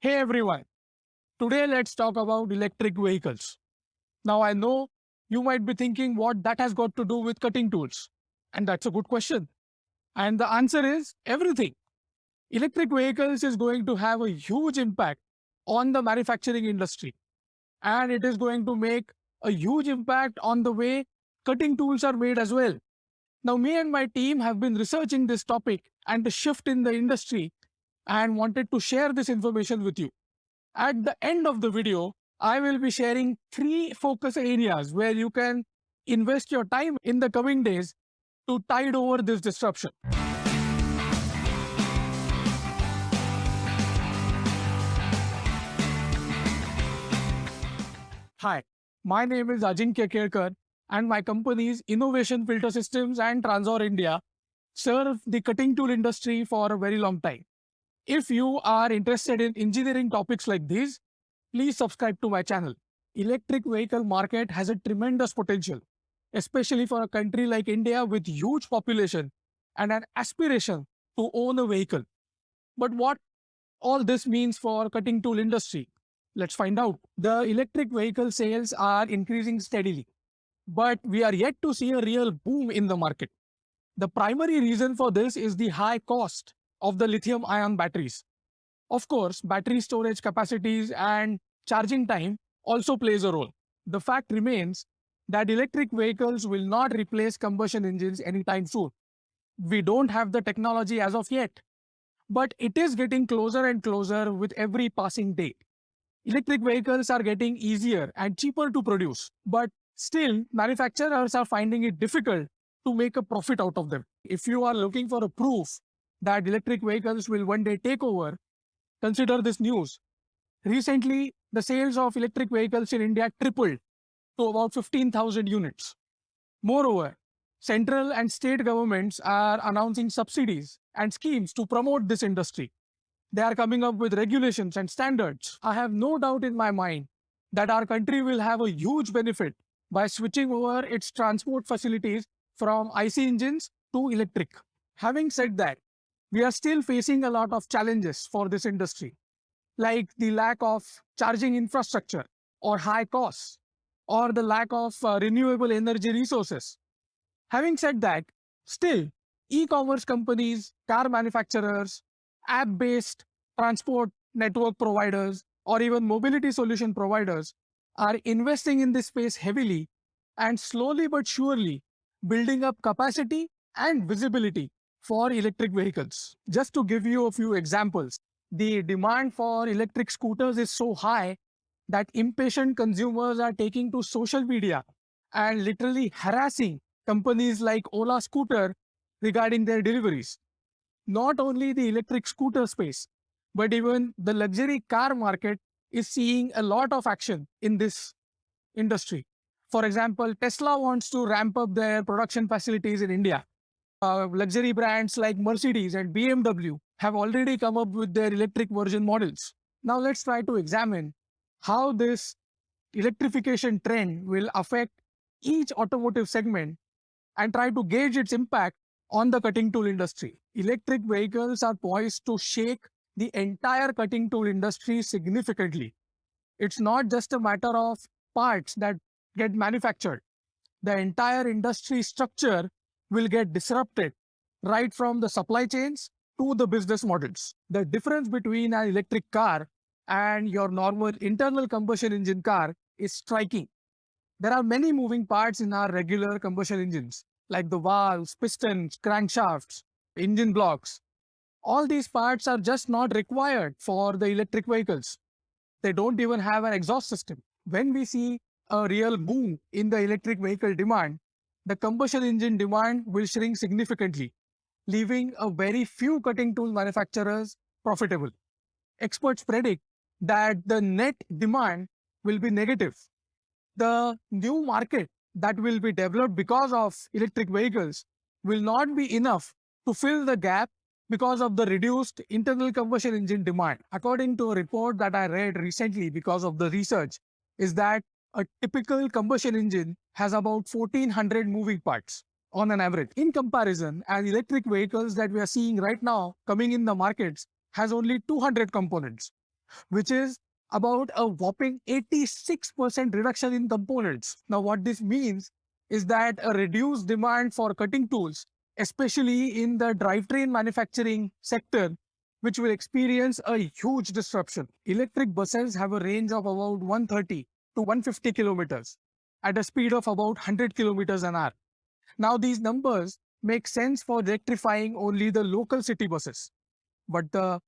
Hey everyone, today let's talk about electric vehicles. Now I know you might be thinking what that has got to do with cutting tools. And that's a good question. And the answer is everything. Electric vehicles is going to have a huge impact on the manufacturing industry. And it is going to make a huge impact on the way cutting tools are made as well. Now, me and my team have been researching this topic and the shift in the industry and wanted to share this information with you. At the end of the video, I will be sharing three focus areas where you can invest your time in the coming days to tide over this disruption. Hi, my name is Ajinkya Kelkar and my companies Innovation Filter Systems and Transor India serve the cutting tool industry for a very long time. If you are interested in engineering topics like these, please subscribe to my channel. Electric vehicle market has a tremendous potential, especially for a country like India with huge population and an aspiration to own a vehicle. But what all this means for cutting tool industry? Let's find out. The electric vehicle sales are increasing steadily, but we are yet to see a real boom in the market. The primary reason for this is the high cost of the lithium ion batteries. Of course, battery storage capacities and charging time also plays a role. The fact remains that electric vehicles will not replace combustion engines anytime soon. We don't have the technology as of yet, but it is getting closer and closer with every passing day. Electric vehicles are getting easier and cheaper to produce, but still manufacturers are finding it difficult to make a profit out of them. If you are looking for a proof that electric vehicles will one day take over, consider this news. Recently, the sales of electric vehicles in India tripled to about 15,000 units. Moreover, central and state governments are announcing subsidies and schemes to promote this industry. They are coming up with regulations and standards. I have no doubt in my mind that our country will have a huge benefit by switching over its transport facilities from IC engines to electric. Having said that, we are still facing a lot of challenges for this industry, like the lack of charging infrastructure or high costs, or the lack of uh, renewable energy resources. Having said that, still, e-commerce companies, car manufacturers, app-based transport network providers, or even mobility solution providers are investing in this space heavily and slowly but surely building up capacity and visibility for electric vehicles. Just to give you a few examples, the demand for electric scooters is so high that impatient consumers are taking to social media and literally harassing companies like Ola Scooter regarding their deliveries. Not only the electric scooter space, but even the luxury car market is seeing a lot of action in this industry. For example, Tesla wants to ramp up their production facilities in India uh, luxury brands like Mercedes and BMW have already come up with their electric version models. Now let's try to examine how this electrification trend will affect each automotive segment and try to gauge its impact on the cutting tool industry. Electric vehicles are poised to shake the entire cutting tool industry significantly. It's not just a matter of parts that get manufactured. The entire industry structure will get disrupted right from the supply chains to the business models. The difference between an electric car and your normal internal combustion engine car is striking. There are many moving parts in our regular combustion engines, like the valves, pistons, crankshafts, engine blocks. All these parts are just not required for the electric vehicles. They don't even have an exhaust system. When we see a real boom in the electric vehicle demand, the combustion engine demand will shrink significantly, leaving a very few cutting tool manufacturers profitable. Experts predict that the net demand will be negative. The new market that will be developed because of electric vehicles will not be enough to fill the gap because of the reduced internal combustion engine demand. According to a report that I read recently because of the research, is that a typical combustion engine has about 1400 moving parts on an average. In comparison, an electric vehicles that we are seeing right now coming in the markets has only 200 components. which is about a whopping 86% reduction in components. Now, what this means is that a reduced demand for cutting tools, especially in the drivetrain manufacturing sector, which will experience a huge disruption. Electric buses have a range of about 130 to 150 kilometers at a speed of about 100 kilometers an hour. Now, these numbers make sense for electrifying only the local city buses. But the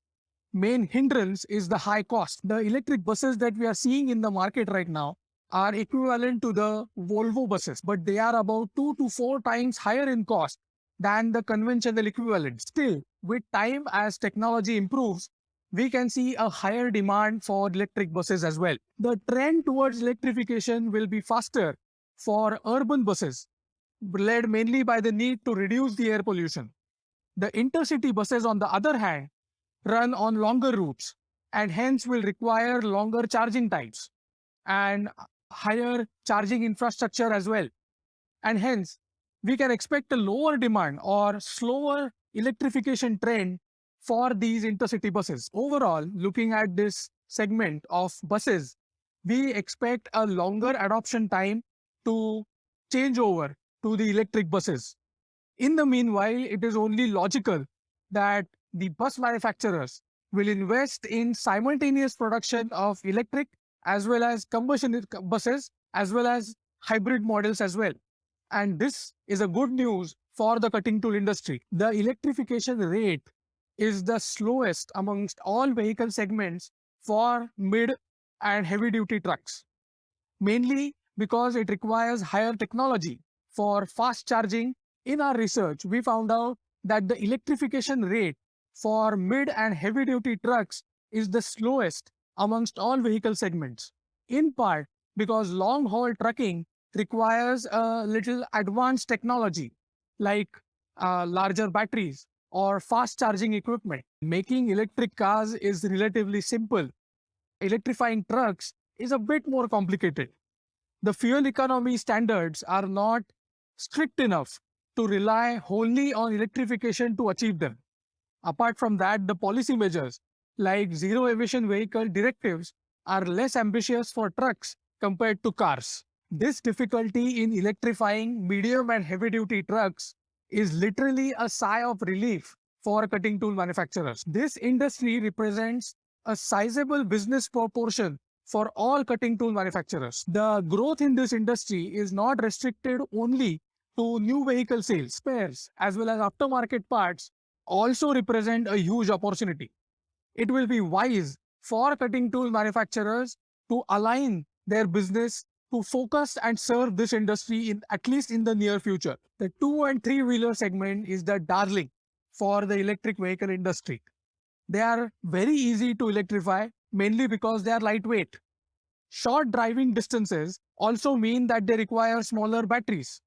main hindrance is the high cost. The electric buses that we are seeing in the market right now are equivalent to the Volvo buses, but they are about two to four times higher in cost than the conventional equivalent. Still, with time as technology improves, we can see a higher demand for electric buses as well. The trend towards electrification will be faster for urban buses, led mainly by the need to reduce the air pollution. The intercity buses, on the other hand, run on longer routes and hence will require longer charging times and higher charging infrastructure as well. And hence, we can expect a lower demand or slower electrification trend for these intercity buses. Overall, looking at this segment of buses, we expect a longer adoption time to change over to the electric buses. In the meanwhile, it is only logical that the bus manufacturers will invest in simultaneous production of electric as well as combustion buses as well as hybrid models as well. And this is a good news for the cutting tool industry. The electrification rate is the slowest amongst all vehicle segments for mid and heavy duty trucks, mainly because it requires higher technology for fast charging. In our research, we found out that the electrification rate for mid and heavy duty trucks is the slowest amongst all vehicle segments, in part because long haul trucking requires a little advanced technology like uh, larger batteries or fast charging equipment. Making electric cars is relatively simple. Electrifying trucks is a bit more complicated. The fuel economy standards are not strict enough to rely wholly on electrification to achieve them. Apart from that, the policy measures like zero emission vehicle directives are less ambitious for trucks compared to cars. This difficulty in electrifying medium and heavy duty trucks is literally a sigh of relief for cutting tool manufacturers. This industry represents a sizable business proportion for all cutting tool manufacturers. The growth in this industry is not restricted only to new vehicle sales. Spares as well as aftermarket parts also represent a huge opportunity. It will be wise for cutting tool manufacturers to align their business to focus and serve this industry in at least in the near future. The two and three wheeler segment is the darling for the electric vehicle industry. They are very easy to electrify mainly because they are lightweight. Short driving distances also mean that they require smaller batteries,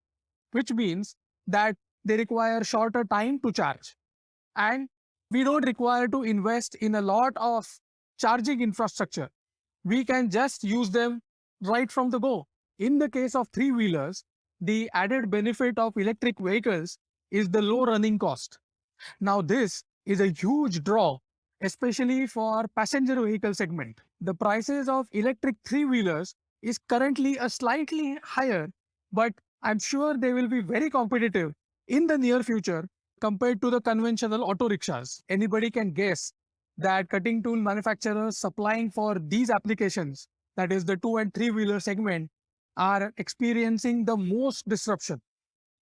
which means that they require shorter time to charge. And we don't require to invest in a lot of charging infrastructure. We can just use them right from the go. In the case of three-wheelers, the added benefit of electric vehicles is the low running cost. Now this is a huge draw, especially for passenger vehicle segment. The prices of electric three-wheelers is currently a slightly higher, but I'm sure they will be very competitive in the near future compared to the conventional auto rickshaws. Anybody can guess that cutting tool manufacturers supplying for these applications that is the two and three wheeler segment, are experiencing the most disruption.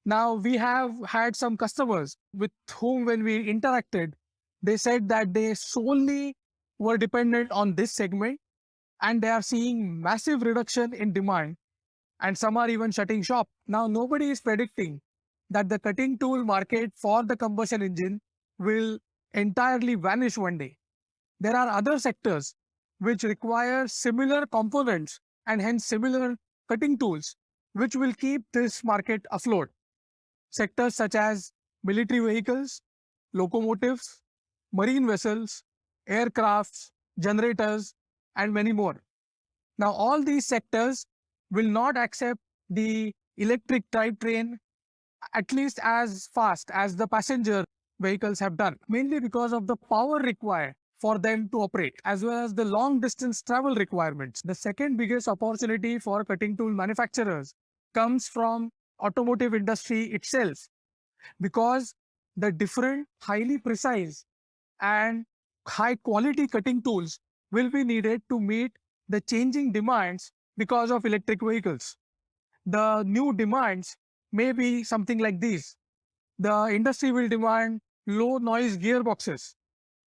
Now, we have had some customers with whom, when we interacted, they said that they solely were dependent on this segment and they are seeing massive reduction in demand and some are even shutting shop. Now, nobody is predicting that the cutting tool market for the combustion engine will entirely vanish one day. There are other sectors which require similar components and hence similar cutting tools, which will keep this market afloat. Sectors such as military vehicles, locomotives, marine vessels, aircrafts, generators, and many more. Now, all these sectors will not accept the electric drivetrain at least as fast as the passenger vehicles have done, mainly because of the power required for them to operate, as well as the long distance travel requirements. The second biggest opportunity for cutting tool manufacturers comes from automotive industry itself because the different highly precise and high quality cutting tools will be needed to meet the changing demands because of electric vehicles. The new demands may be something like these. The industry will demand low noise gearboxes,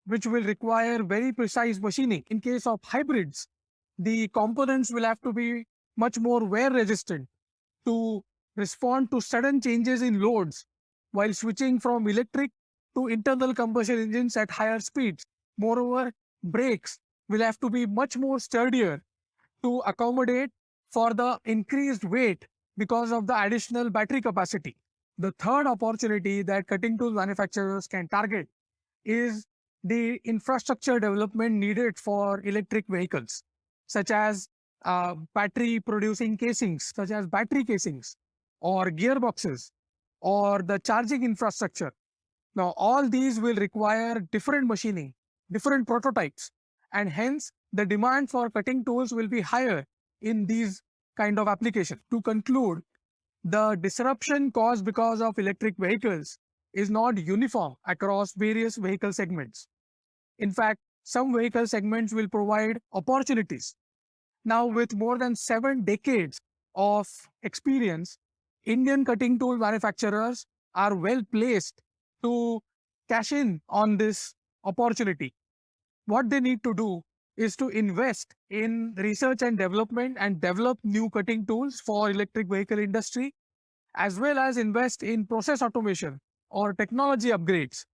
which will require very precise machining. In case of hybrids, the components will have to be much more wear resistant to respond to sudden changes in loads while switching from electric to internal combustion engines at higher speeds. Moreover, brakes will have to be much more sturdier to accommodate for the increased weight because of the additional battery capacity. The third opportunity that cutting tool manufacturers can target is the infrastructure development needed for electric vehicles, such as uh, battery producing casings, such as battery casings or gearboxes or the charging infrastructure. Now, all these will require different machining, different prototypes, and hence the demand for cutting tools will be higher in these kind of applications. To conclude, the disruption caused because of electric vehicles is not uniform across various vehicle segments. In fact, some vehicle segments will provide opportunities. Now, with more than seven decades of experience, Indian cutting tool manufacturers are well placed to cash in on this opportunity. What they need to do is to invest in research and development and develop new cutting tools for electric vehicle industry, as well as invest in process automation or technology upgrades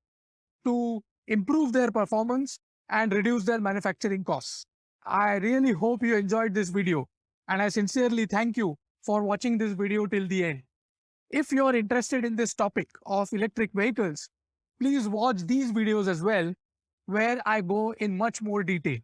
to improve their performance and reduce their manufacturing costs. I really hope you enjoyed this video and I sincerely thank you for watching this video till the end. If you're interested in this topic of electric vehicles, please watch these videos as well, where I go in much more detail.